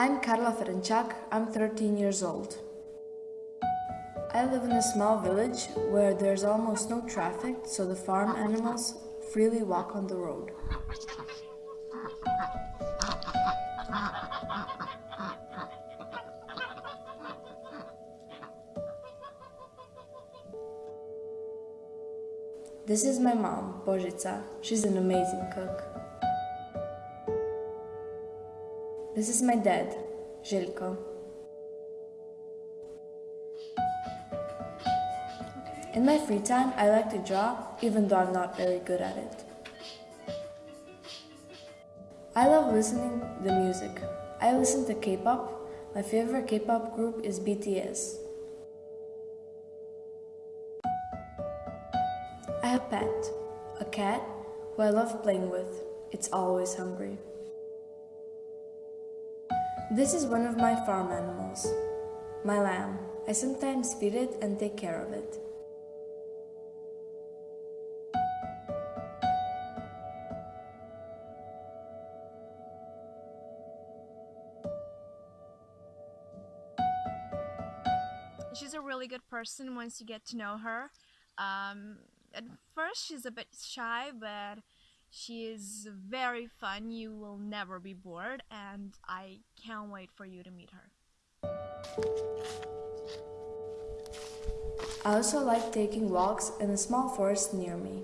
I'm Karla Ferenchak, I'm 13 years old. I live in a small village where there's almost no traffic, so the farm animals freely walk on the road. This is my mom, Božica. She's an amazing cook. This is my dad, Željko. In my free time, I like to draw, even though I'm not very good at it. I love listening to music. I listen to K-pop. My favorite K-pop group is BTS. I have a pet, a cat who I love playing with. It's always hungry. This is one of my farm animals, my lamb. I sometimes feed it and take care of it. She's a really good person once you get to know her. Um, at first, she's a bit shy, but she is very fun. You will never be bored, and I can't wait for you to meet her. I also like taking walks in a small forest near me.